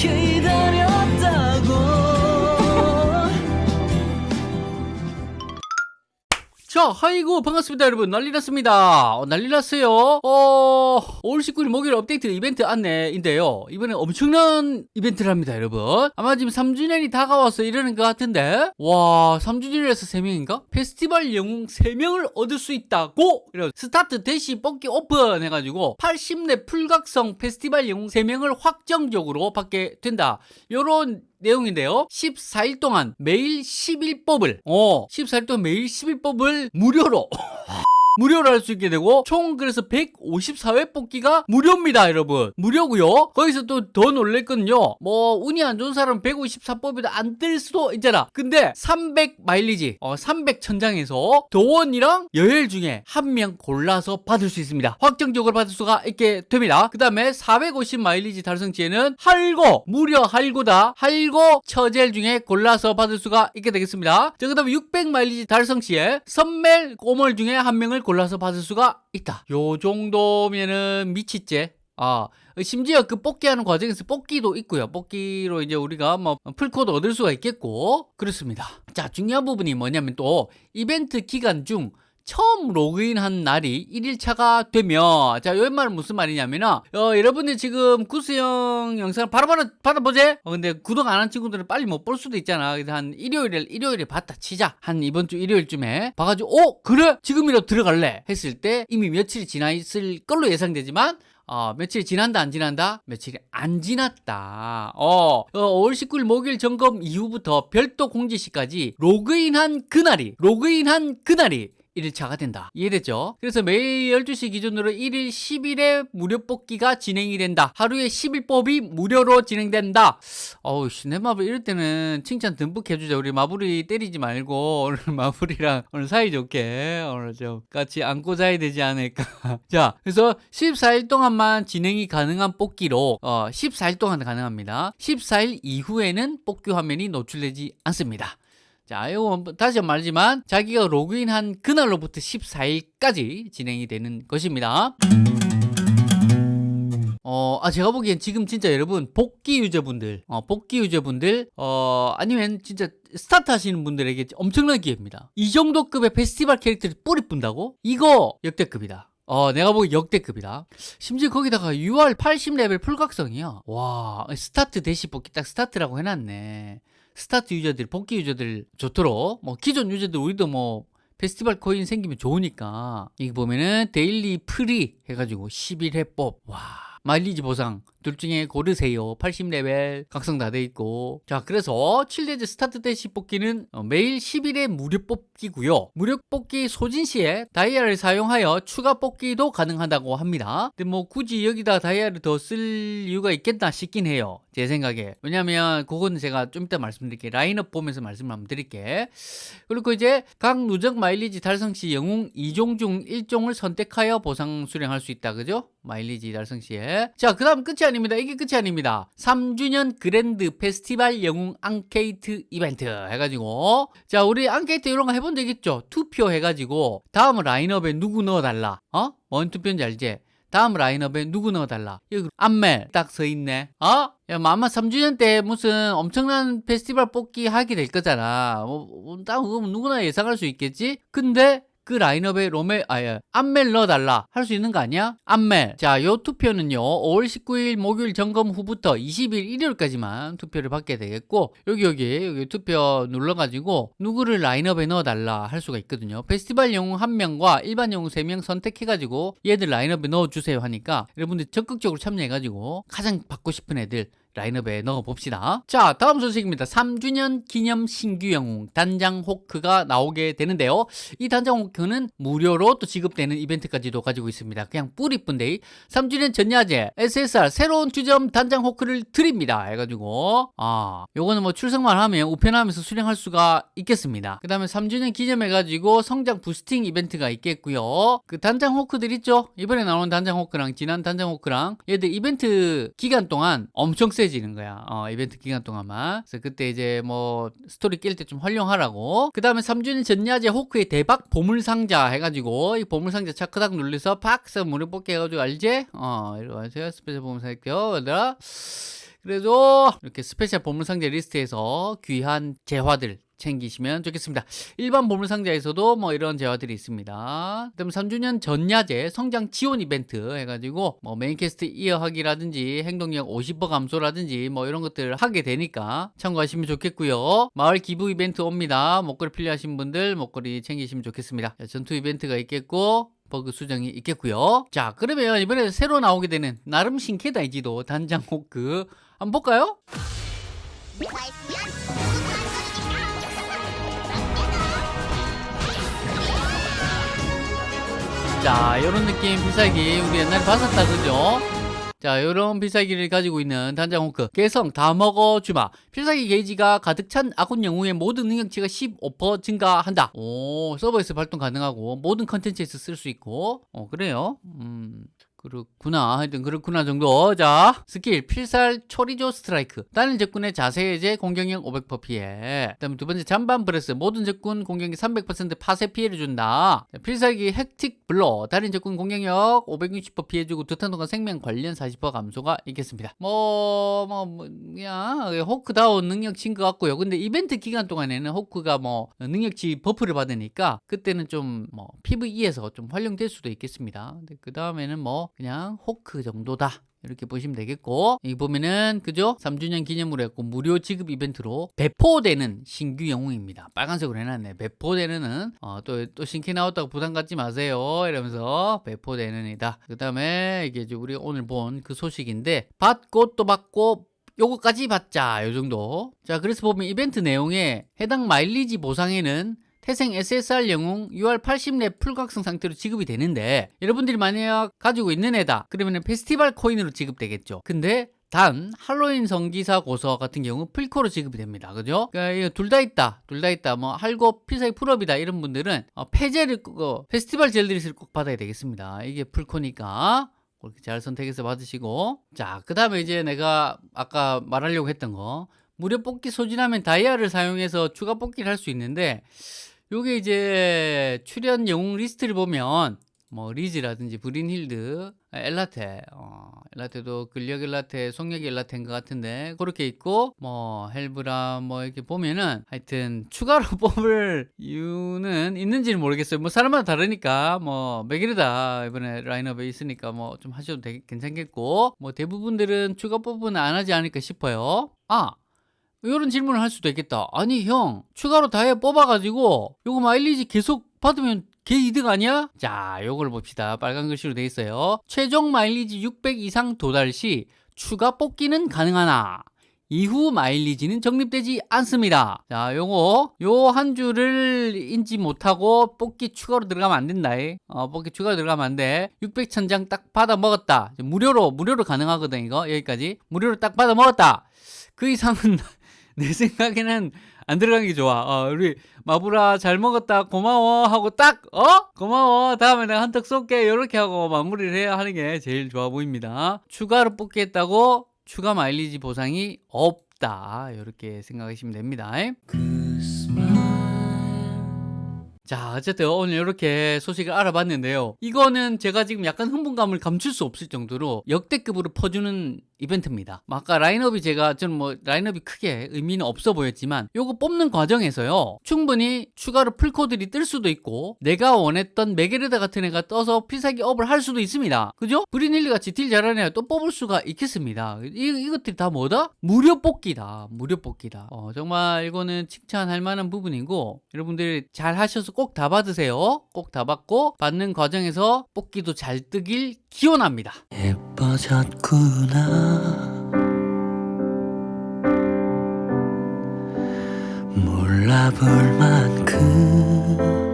嘿 자, 하이고 반갑습니다, 여러분. 난리 났습니다. 어, 난리 났어요. 어, 5월 19일 목요일 업데이트 이벤트 안내인데요. 이번에 엄청난 이벤트를 합니다, 여러분. 아마 지금 3주년이 다가와서 이러는 것 같은데, 와, 3주년이라서 3명인가? 페스티벌 영웅 3명을 얻을 수 있다고! 이런 스타트 대시 뽑기 오픈 해가지고 80렙 풀각성 페스티벌 영웅 3명을 확정적으로 받게 된다. 요런 내용인데요. 14일 동안 매일 10일법을, 어, 14일 동안 매일 10일법을 무료로. 무료로 할 수 있게 되고 총 그래서 154회 뽑기가 무료입니다 여러분. 무료고요. 거기서 또 더 놀랬거든요. 뭐 운이 안 좋은 사람은 154법에도 안 뜰 수도 있잖아. 근데 300 마일리지 어, 300 천장에서 도원이랑 여엘 중에 한 명 골라서 받을 수 있습니다. 확정적으로 받을 수가 있게 됩니다. 그 다음에 450 마일리지 달성치에는 할고 무려 할고다. 할고 처젤 중에 골라서 받을 수가 있게 되겠습니다. 자, 그 다음에 600 마일리지 달성치에 선멜 꼬멀 중에 한 명을 골라서 받을 수가 있다. 요 정도면은 미쳤제. 아, 심지어 그 뽑기하는 과정에서 뽑기도 있고요. 뽑기로 이제 우리가 뭐 풀코드 얻을 수가 있겠고 그렇습니다. 자, 중요한 부분이 뭐냐면 또 이벤트 기간 중 처음 로그인한 날이 1일차가 되면 자 여기 말은 무슨 말이냐면은 어, 여러분들 지금 구수형 영상을 바로바로 받아보제 어, 근데 구독 안 한 친구들은 빨리 못 볼 수도 있잖아. 그래서 한 일요일에 일요일에 봤다 치자. 한 이번 주 일요일쯤에 봐가지고 어 그래? 지금이라도 들어갈래? 했을 때 이미 며칠이 지나 있을 걸로 예상되지만 어, 며칠 지난다 안 지난다? 며칠이 안 지났다. 어, 어 5월 19일 목요일 점검 이후부터 별도 공지 시까지 로그인한 그날이 로그인한 그날이 1일차가 된다. 이해됐죠? 그래서 매일 12시 기준으로 1일 10일에 무료 뽑기가 진행이 된다. 하루에 10일법이 무료로 진행된다. 어우, 내 마블 이럴 때는 칭찬 듬뿍 해주자. 우리 마블이 때리지 말고 오늘 마블이랑 오늘 사이좋게 오늘 좀 같이 안고 자야 되지 않을까. 자, 그래서 14일 동안만 진행이 가능한 뽑기로 어, 14일 동안 가능합니다. 14일 이후에는 뽑기 화면이 노출되지 않습니다. 자, 이거 다시 말하지만 자기가 로그인한 그날로부터 14일까지 진행이 되는 것입니다. 어, 아, 제가 보기엔 지금 진짜 여러분, 복귀 유저분들, 어, 복귀 유저분들, 어, 아니면 진짜 스타트 하시는 분들에게 엄청난 기회입니다. 이 정도 급의 페스티벌 캐릭터를 뿌리뿐다고? 이거 역대급이다. 어, 내가 보기 역대급이다. 심지어 거기다가 UR 80레벨 풀각성이야. 와, 스타트 대시 복귀 딱 스타트라고 해놨네. 스타트 유저들, 복귀 유저들 좋도록 뭐 기존 유저들 우리도 뭐 페스티벌 코인 생기면 좋으니까 이기 보면은 daily free 해가지고 11회 뽑. 와 마일리지 보상 둘 중에 고르세요. 80레벨 각성 다 돼 있고. 자 그래서 7대죄 스타트 대시 뽑기는 어, 매일 10일에 무료 뽑기고요. 무료 뽑기 소진 시에 다이아를 사용하여 추가 뽑기도 가능하다고 합니다. 근데 뭐 굳이 여기다 다이아를 더 쓸 이유가 있겠나 싶긴 해요. 제 생각에. 왜냐면 그건 제가 좀 이따 말씀드릴게요. 라인업 보면서 말씀을 한번 드릴게. 그리고 이제 각 누적 마일리지 달성 시 영웅 2종 중 1종을 선택하여 보상 수령할 수 있다. 그죠? 마일리지 달성 시에. 자 그 다음 끝이 아닙니다. 이게 끝이 아닙니다. 3주년 grand 페스티벌 영웅 앙케이트 이벤트 해가지고 자 우리 앙케이트 이런 거 해본 적 있죠? 투표 해가지고 다음 라인업에 누구 넣어달라 어? 뭔 투표인지 알지? 다음 라인업에 누구 넣어달라 여기 안멜 딱 서있네 어? 야, 뭐 아마 3주년 때 무슨 엄청난 페스티벌 뽑기 하게 될 거잖아 뭐, 뭐, 누구나 예상할 수 있겠지 근데 그 라인업에 로멜 아예 안멜 넣어달라 할 수 있는 거 아니야? 안멜 자 요 투표는요 5월 19일 목요일 점검 후부터 20일 일요일까지만 투표를 받게 되겠고 여기 여기 여기 투표 눌러가지고 누구를 라인업에 넣어달라 할 수가 있거든요 페스티벌 영웅 한명과 일반 영웅 세 명 선택해가지고 얘들 라인업에 넣어주세요 하니까 여러분들 적극적으로 참여해가지고 가장 받고 싶은 애들 라인업에 넣어봅시다. 자, 다음 소식입니다. 3주년 기념 신규 영웅 단장 호크가 나오게 되는데요. 이 단장 호크는 무료로 또 지급되는 이벤트까지도 가지고 있습니다. 그냥 뿌리뿐데 3주년 전야제 SSR 새로운 주점 단장 호크를 드립니다. 해가지고 아, 요거는 뭐 출석만 하면 우편하면서 수령할 수가 있겠습니다. 그 다음에 3주년 기념해가지고 성장 boosting 이벤트가 있겠고요. 그 단장 호크들 있죠? 이번에 나오는 단장 호크랑 지난 단장 호크랑 얘들 이벤트 기간 동안 엄청 세 친해지는 거야. 어, 이벤트 기간 동안만. 그래서 그때 이제 뭐 스토리 낄때좀 활용하라고. 그 다음에 3주년 전야제 호크의 대박 보물상자 해가지고 이 보물상자 차크닥 눌러서 팍! 서 무료 뽑기 해가지고 알지? 어, 이리 와세요. special 보물상자 요 얘들아. 그래도 이렇게 special 보물상자 리스트에서 귀한 재화들 챙기시면 좋겠습니다. 일반 보물상자에서도 뭐 이런 재화들이 있습니다. 그다음 3주년 전야제 성장 지원 이벤트 해가지고 뭐 main quest 이어하기라든지 행동력 50% 감소라든지 뭐 이런 것들 하게 되니까 참고하시면 좋겠고요. 마을 기부 이벤트 옵니다. 목걸이 필요하신 분들 목걸이 챙기시면 좋겠습니다. 자, 전투 이벤트가 있겠고 버그 수정이 있겠고요. 자, 그러면 이번에 새로 나오게 되는 나름 신캐다 이 지도 단장 호크 한번 볼까요? 자, 요런 느낌 필살기 우리 옛날에 봤었다 그죠? 자, 요런 필살기를 가지고 있는 단장 호크 개성 다 먹어주마. 필살기 게이지가 가득 찬 아군 영웅의 모든 능력치가 15% 증가한다. 오 서버에서 발동 가능하고 모든 컨텐츠에서 쓸 수 있고. 어 그래요? 음 그렇구나. 하여튼 그렇구나 정도. 자, 스킬 필살 chorizo strike. 다른 적군의 자세 해제 공격력 500% 피해. 그 다음에 두 번째 잔반 breath. 모든 적군 공격력 300% 파쇄 피해를 준다. 자, 필살기 hectic blow. 다른 적군 공격력 560% 피해주고 두 턴 동안 생명 관련 40% 감소가 있겠습니다. 뭐, 뭐, 뭐 그냥 호크다운 능력치인 것 같고요. 근데 이벤트 기간 동안에는 호크가 뭐 능력치 buff를 받으니까 그때는 좀 뭐 PVE에서 좀 활용될 수도 있겠습니다. 그 다음에는 뭐 그냥 호크 정도다. 이렇게 보시면 되겠고. 여기 보면은 그죠? 3주년 기념으로 했고 무료 지급 이벤트로 배포되는 신규 영웅입니다. 빨간색으로 해놨네. 배포되는 어, 또, 또 신캐 나왔다고 부담 갖지 마세요. 이러면서 배포되는 이다. 그 다음에 이게 이제 우리 오늘 본 그 소식인데 받고 또 받고 요거까지 받자. 요 정도. 자 그래서 보면 이벤트 내용에 해당 마일리지 보상에는 태생 SSR 영웅 UR 80렙 풀각성 상태로 지급이 되는데 여러분들이 만약 가지고 있는 애다 그러면 페스티벌 코인으로 지급되겠죠. 근데 단 할로윈 성기사 고서 같은 경우 풀코로 지급이 됩니다. 그죠? 그러니까 둘 다 있다. 둘 다 있다. 뭐 할고 필살기 풀업이다. 이런 분들은 어, 폐제를 어, 페스티벌 젤리릿을 꼭 받아야 되겠습니다. 이게 풀코니까 그렇게 잘 선택해서 받으시고. 자그 다음에 이제 내가 아까 말하려고 했던 거 무료 뽑기 소진하면 다이아를 사용해서 추가 뽑기를 할 수 있는데 요게 이제 출연 영웅 리스트를 보면 뭐 리즈라든지 브린힐드, 엘라테, 어, 엘라테도 근력 엘라테, 속력 엘라테인 것 같은데 그렇게 있고 뭐 헬브라 뭐 이렇게 보면은 하여튼 추가로 뽑을 이유는 있는지는 모르겠어요. 뭐 사람마다 다르니까 뭐 맥이르다 이번에 라인업에 있으니까 뭐 좀 하셔도 되게 괜찮겠고 뭐 대부분들은 추가 뽑은 안 하지 않을까 싶어요. 아 이런 질문을 할 수도 있겠다. 아니 형 추가로 다이아 뽑아가지고 요거 마일리지 계속 받으면 걔 이득 아니야? 자 요걸 봅시다. 빨간 글씨로 돼 있어요. 최종 마일리지 600 이상 도달 시 추가 뽑기는 가능하나 이후 마일리지는 적립되지 않습니다. 자, 요거 요 한 줄을 인지 못하고 뽑기 추가로 들어가면 안 된다. 어, 뽑기 추가로 들어가면 안 돼. 600천장 딱 받아 먹었다. 무료로 무료로 가능하거든 이거 여기까지 무료로 딱 받아 먹었다. 그 이상은 내 생각에는 안 들어가는 게 좋아. 어, 우리 마부라 잘 먹었다 고마워 하고 딱 어? 고마워 다음에 내가 한턱 쏠게 이렇게 하고 마무리를 해야 하는 게 제일 좋아 보입니다. 추가로 뽑겠다고 추가 마일리지 보상이 없다 이렇게 생각하시면 됩니다. 자 어쨌든 오늘 이렇게 소식을 알아봤는데요. 이거는 제가 지금 약간 흥분감을 감출 수 없을 정도로 역대급으로 퍼주는 이벤트입니다. 뭐 아까 라인업이 제가 저는 뭐 라인업이 크게 의미는 없어 보였지만 요거 뽑는 과정에서요. 충분히 추가로 풀코들이 뜰 수도 있고 내가 원했던 메게르다 같은 애가 떠서 필살기 업을 할 수도 있습니다. 그죠? 브리닐리 같이 딜 잘하는 애가 또 뽑을 수가 있겠습니다. 이, 이것들이 다 뭐다? 무료 뽑기다. 무료 뽑기다. 어, 정말 이거는 칭찬할 만한 부분이고 여러분들이 잘 하셔서 꼭 다 받으세요. 꼭 다 받고 받는 과정에서 뽑기도 잘 뜨길 기원합니다. 예뻐졌구나. 몰라볼 만큼